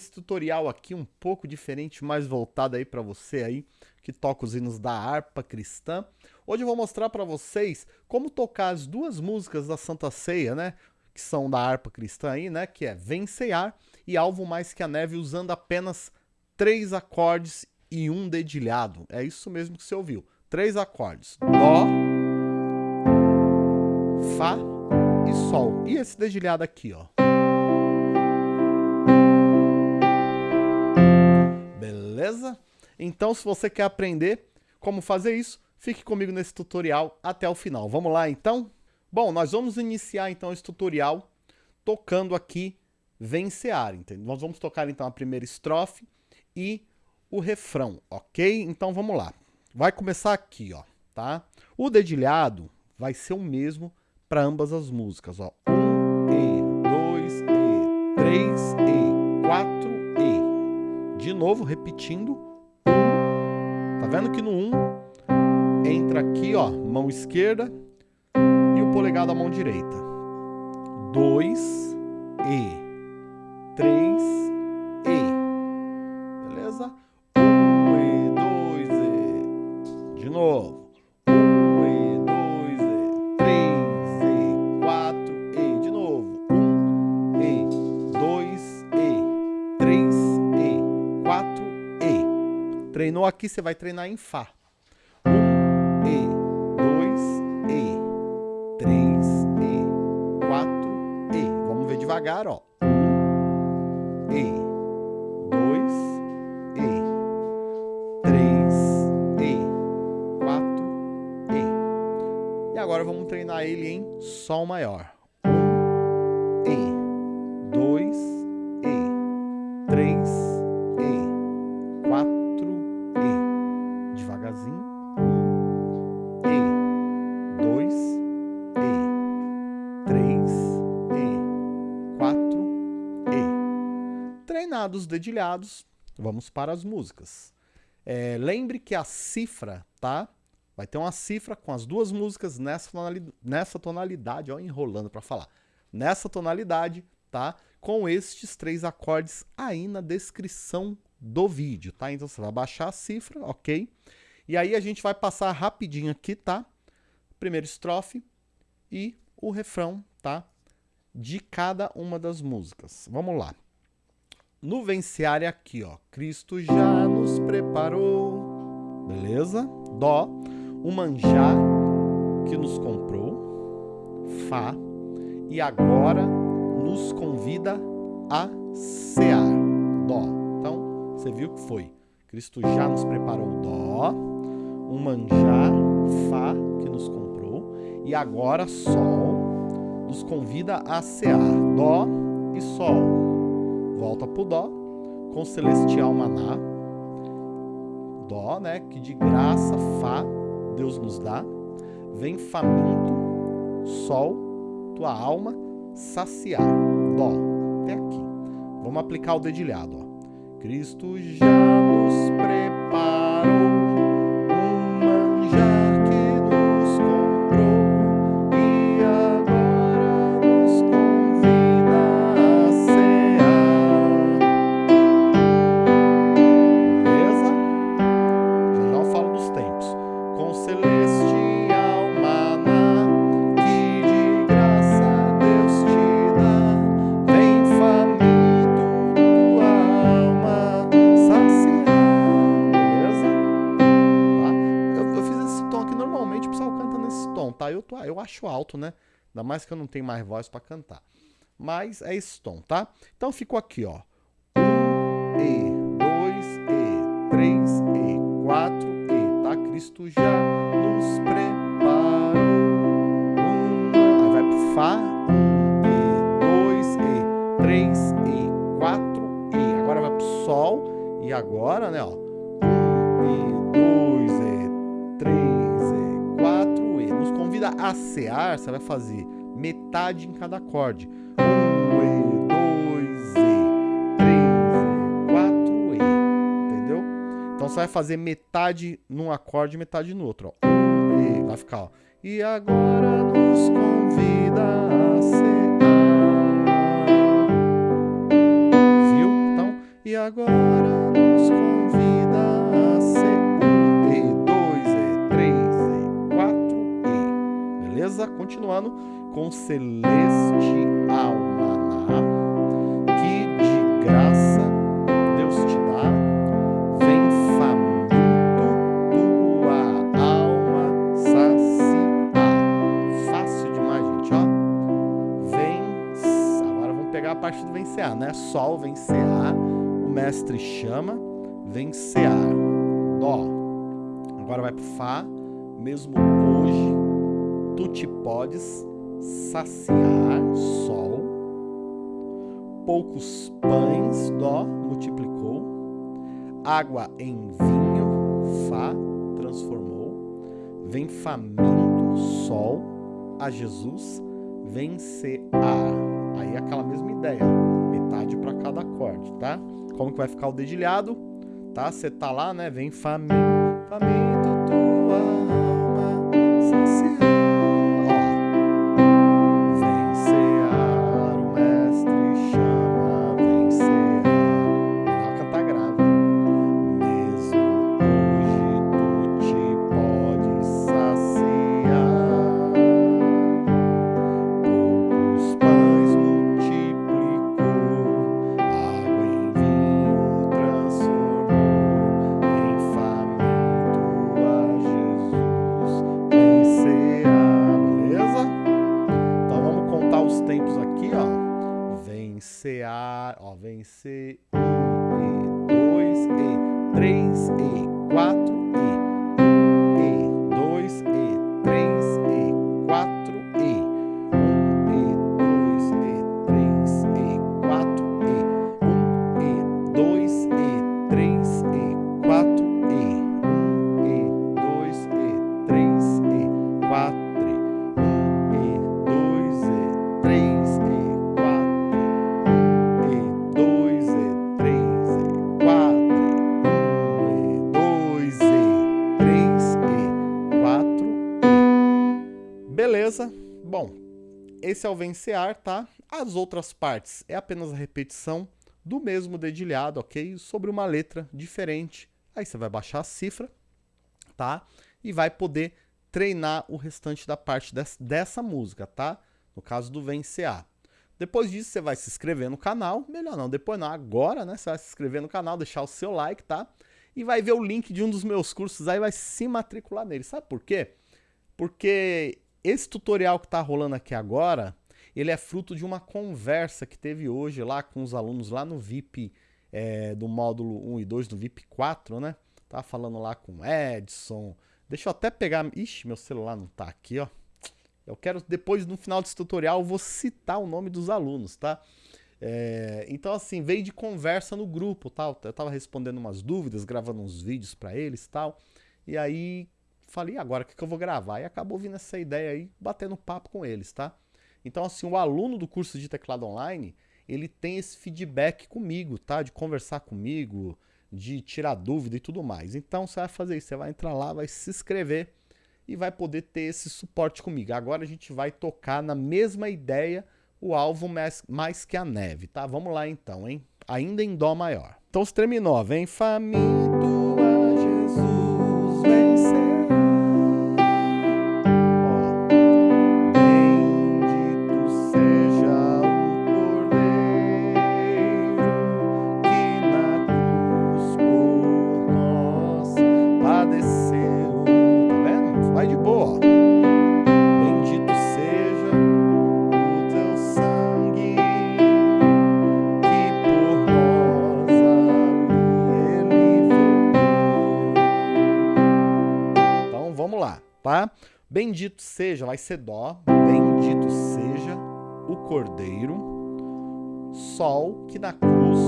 esse tutorial aqui um pouco diferente, mais voltado aí para você aí que toca os hinos da harpa cristã. Hoje eu vou mostrar para vocês como tocar as duas músicas da Santa Ceia, né? Que são da harpa cristã aí, né? Que é Vencear e Alvo Mais Que a Neve, usando apenas três acordes e um dedilhado. É isso mesmo que você ouviu. Três acordes. Dó, Fá e Sol. E esse dedilhado aqui, ó. Beleza? Então, se você quer aprender como fazer isso, fique comigo nesse tutorial até o final. Vamos lá, então? Bom, nós vamos iniciar, então, esse tutorial tocando aqui Vencear, entendeu? Nós vamos tocar, então, a primeira estrofe e o refrão, ok? Então, vamos lá. Vai começar aqui, ó, tá? O dedilhado vai ser o mesmo para ambas as músicas, ó. Um E, dois E, três de novo, repetindo. Tá vendo que no 1 entra aqui, ó, mão esquerda e o polegar da mão direita. 2 e 3 Treinou aqui, você vai treinar em Fá. Um, E, dois, E, três, E, quatro, E. Vamos ver devagar, ó. Um, E, dois, E, três, E, quatro, E. E agora vamos treinar ele em Sol maior. Um, E, dois, E, dedilhados, vamos para as músicas. É, lembre que a cifra, tá? Vai ter uma cifra com as duas músicas nessa tonalidade, nessa tonalidade ó, enrolando para falar. Nessa tonalidade, tá? Com estes três acordes aí na descrição do vídeo, tá? Então você vai baixar a cifra, ok? E aí a gente vai passar rapidinho aqui, tá? Primeira estrofe e o refrão, tá? De cada uma das músicas. Vamos lá. No venciário aqui, ó. Cristo já nos preparou. Beleza? Dó. O manjar que nos comprou. Fá. E agora nos convida a cear. Dó. Então, você viu que foi. Cristo já nos preparou Dó, um manjar, Fá, que nos comprou, e agora Sol nos convida a cear. Dó e Sol. Volta pro Dó, com celestial maná. Dó, né, que de graça, Fá, Deus nos dá. Vem faminto, Sol, tua alma, saciar. Dó, até aqui. Vamos aplicar o dedilhado, ó. Cristo já nos preparou tom, tá? Eu, tô, eu acho alto, né? Ainda mais que eu não tenho mais voz para cantar. Mas é esse tom, tá? Então ficou aqui, ó. Um E, dois E, três E, quatro E, tá? Cristo já nos preparou. Um, aí vai pro Fá. Um E, dois E, três E, quatro E. Agora vai pro Sol. E agora, né, ó. medida ACAR, você vai fazer metade em cada acorde. Um E, dois E, três E, quatro E, entendeu? Então você vai fazer metade num acorde e metade no outro. Ó. Um E, vai ficar, ó. E agora nos convida a ser. Viu? Então, e agora nos convida. Ano com celestial maná, que de graça Deus te dá, vem faminto tua alma saciar. Fácil demais, gente, ó. Vem, agora vamos pegar a parte do vencear, né? Sol, vencear, o mestre chama, vencear. Dó. Agora vai pro Fá, mesmo hoje, tu te podes saciar, Sol. Poucos pães, Dó, multiplicou. Água em vinho, Fá, transformou. Vem faminto, Sol, a Jesus, vencear. Aí aquela mesma ideia, metade para cada acorde, tá? Como que vai ficar o dedilhado? Tá? Você tá lá, né? Vem faminto, faminto esse é o vencear, tá? As outras partes é apenas a repetição do mesmo dedilhado, ok? Sobre uma letra diferente. Aí você vai baixar a cifra, tá? E vai poder treinar o restante da parte des dessa música, tá? No caso do vencear. Depois disso, você vai se inscrever no canal. Melhor não, depois não, agora, né? Você vai se inscrever no canal, deixar o seu like, tá? E vai ver o link de um dos meus cursos aí, vai se matricular nele. Sabe por quê? Porque esse tutorial que está rolando aqui agora, ele é fruto de uma conversa que teve hoje lá com os alunos lá no VIP é, do módulo 1 e 2, do VIP 4, né? Tava falando lá com Edson. Deixa eu até pegar... Ixi, meu celular não tá aqui, ó. Eu quero, depois, no final desse tutorial, eu vou citar o nome dos alunos, tá? É, então, assim, veio de conversa no grupo, tal. Eu tava respondendo umas dúvidas, gravando uns vídeos para eles, tal. E aí, falei, agora, o que, que eu vou gravar? E acabou vindo essa ideia aí, batendo papo com eles, tá? Então, assim, o aluno do curso de teclado online, ele tem esse feedback comigo, tá? De conversar comigo, de tirar dúvida e tudo mais. Então, você vai fazer isso, você vai entrar lá, vai se inscrever e vai poder ter esse suporte comigo. Agora a gente vai tocar na mesma ideia o alvo mais, mais que a neve, tá? Vamos lá então, hein? Ainda em Dó maior. Então, se terminou. Vem faminto Bendito seja, vai ser dó. Bendito seja o Cordeiro, Sol que na cruz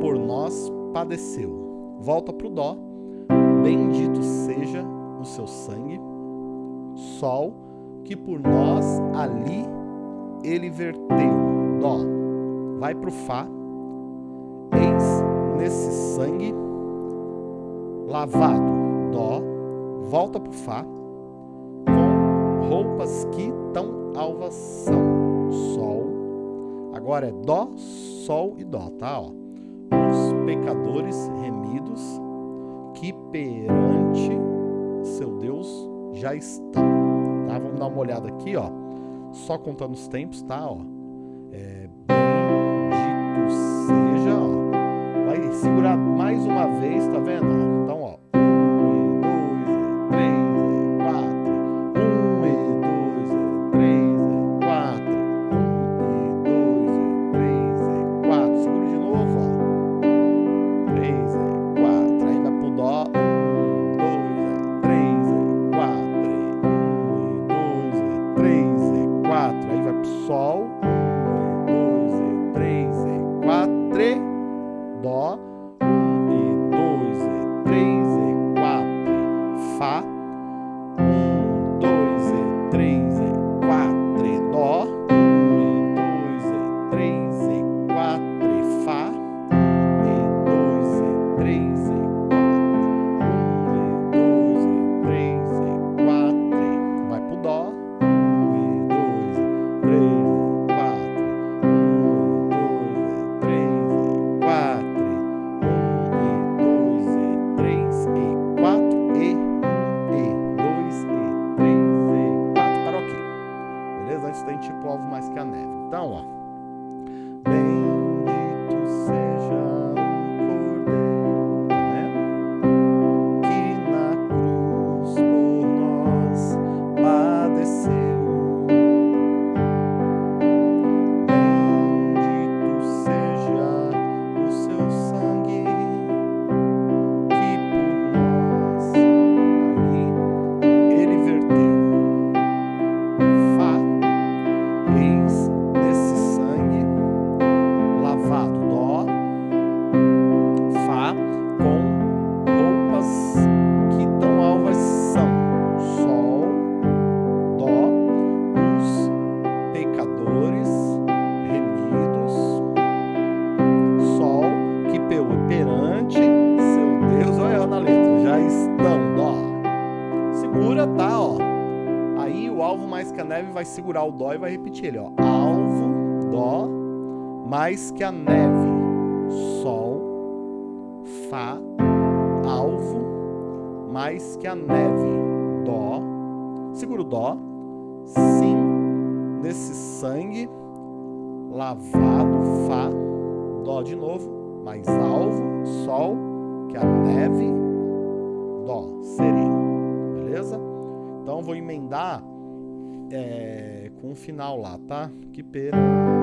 por nós padeceu. Volta pro dó. Bendito seja o seu sangue, Sol que por nós ali ele verteu. Dó. Vai pro Fá. Eis nesse sangue lavado. Dó. Volta pro Fá. Roupas que tão alvas são. Sol. Agora é Dó, Sol e Dó, tá? Ó. Os pecadores remidos que perante seu Deus já estão. Tá? Vamos dar uma olhada aqui, ó. só contando os tempos, tá? Ó. É, bendito seja, ó. Vai segurar mais uma vez, tá vendo? Ele, ó. Alvo, Dó, mais que a neve, Sol, Fá, alvo, mais que a neve, Dó, segura o Dó, Sim, nesse sangue, lavado, Fá, Dó de novo, mais alvo, Sol, que a neve, Dó, sereno, beleza? Então vou emendar é, com o final lá, tá? Que perante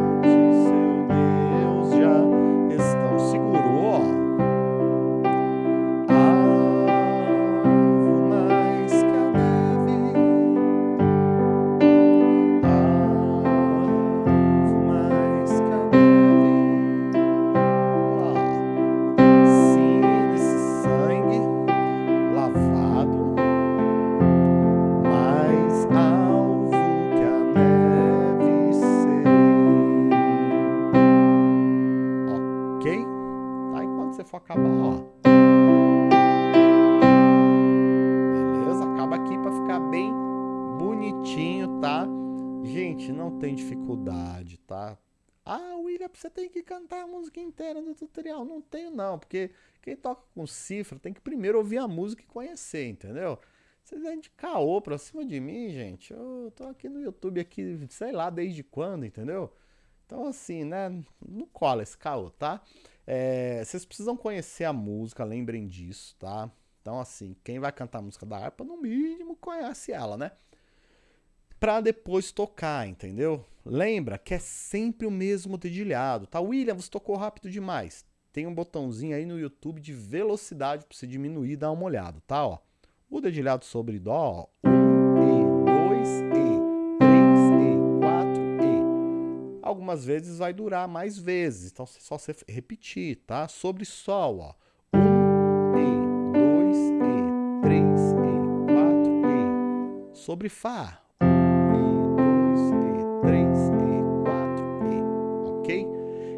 ó. Beleza? Acaba aqui pra ficar bem bonitinho, tá? Gente, não tem dificuldade, tá? Ah, William, você tem que cantar a música inteira do tutorial. Não tenho, não, porque quem toca com cifra tem que primeiro ouvir a música e conhecer, entendeu? Vocês vêm de caô pra cima de mim, gente. Eu tô aqui no YouTube, aqui, sei lá desde quando, entendeu? Então, assim, né? Não cola esse caô, tá? É, vocês precisam conhecer a música, lembrem disso, tá? Então, assim, quem vai cantar a música da harpa, no mínimo, conhece ela, né? Pra depois tocar, entendeu? Lembra que é sempre o mesmo dedilhado, tá? William, você tocou rápido demais. Tem um botãozinho aí no YouTube de velocidade pra você diminuir e dar uma olhada, tá? Ó, o dedilhado sobre Dó, ó, Algumas vezes vai durar mais vezes, então só você repetir, tá? Sobre Sol, ó, 1 e 2 e 3 e 4 e. Sobre Fá, 1 e 2 e 3 e 4 e. Ok?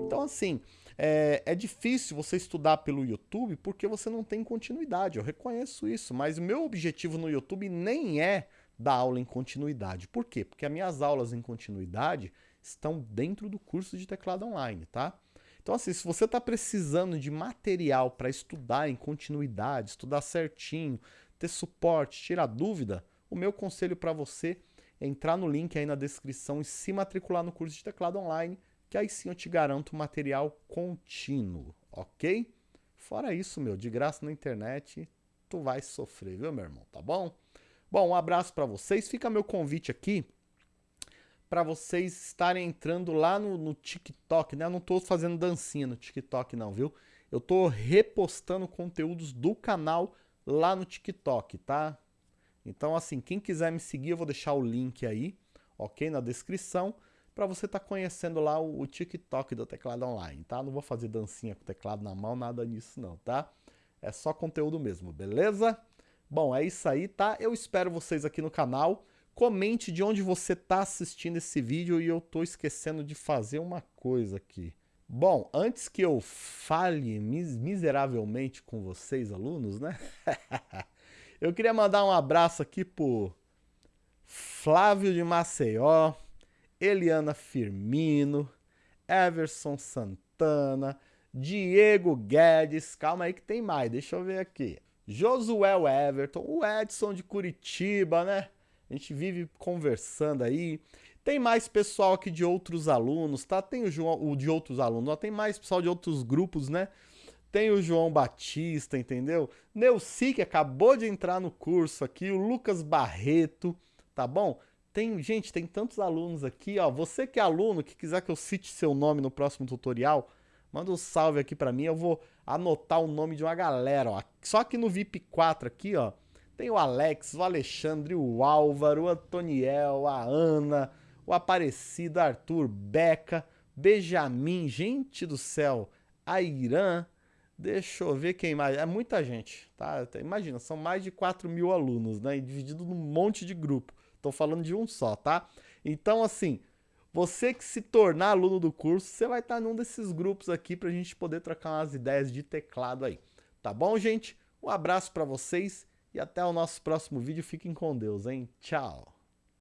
Então, assim, é, é, difícil você estudar pelo YouTube porque você não tem continuidade. Eu reconheço isso, mas o meu objetivo no YouTube nem é dar aula em continuidade. Por quê? Porque as minhas aulas em continuidade estão dentro do curso de teclado online, tá? Então, assim, se você está precisando de material para estudar em continuidade, estudar certinho, ter suporte, tirar dúvida, o meu conselho para você entrar no link aí na descrição e se matricular no curso de teclado online, que aí sim eu te garanto material contínuo, ok? Fora isso, meu, de graça na internet, tu vai sofrer, viu, meu irmão, tá bom? Bom, um abraço para vocês. Fica meu convite aqui para vocês estarem entrando lá no, no, TikTok, né? Eu não tô fazendo dancinha no TikTok não, viu? Eu tô repostando conteúdos do canal lá no TikTok, tá? Então, assim, quem quiser me seguir, eu vou deixar o link aí, ok? Na descrição, para você estar tá conhecendo lá o, o, TikTok do Teclado Online, tá? Não vou fazer dancinha com o teclado na mão, nada disso não, tá? É só conteúdo mesmo, beleza? Bom, é isso aí, tá? Eu espero vocês aqui no canal. Comente de onde você está assistindo esse vídeo e eu estou esquecendo de fazer uma coisa aqui. Bom, antes que eu fale mis miseravelmente com vocês, alunos, né? eu queria mandar um abraço aqui pro Flávio de Maceió, Eliana Firmino, Everson Santana, Diego Guedes, calma aí que tem mais, deixa eu ver aqui. Josué Everton, o Edson de Curitiba, né? A gente vive conversando aí. Tem mais pessoal aqui de outros alunos, tá? Tem o João, o de outros alunos, tem mais pessoal de outros grupos, né? Tem o João Batista, entendeu? Neuci, que acabou de entrar no curso aqui, o Lucas Barreto, tá bom? Tem, gente, tem tantos alunos aqui, ó. Você que é aluno, que quiser que eu cite seu nome no próximo tutorial, manda um salve aqui para mim, eu vou anotar o nome de uma galera, ó. Só que no VIP 4 aqui, ó, tem o Alex, o Alexandre, o Álvaro, o Antoniel, a Ana, o Aparecido, Arthur, Beca, Benjamin, gente do céu, a Irã, deixa eu ver quem mais, é muita gente, tá? Imagina, são mais de 4 mil alunos, né? Dividido num monte de grupo. Tô falando de um só, tá? Então, assim, você que se tornar aluno do curso, você vai estar num desses grupos aqui para a gente poder trocar umas ideias de teclado aí. Tá bom, gente? Um abraço para vocês e até o nosso próximo vídeo. Fiquem com Deus, hein? Tchau!